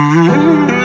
Mm-hmm.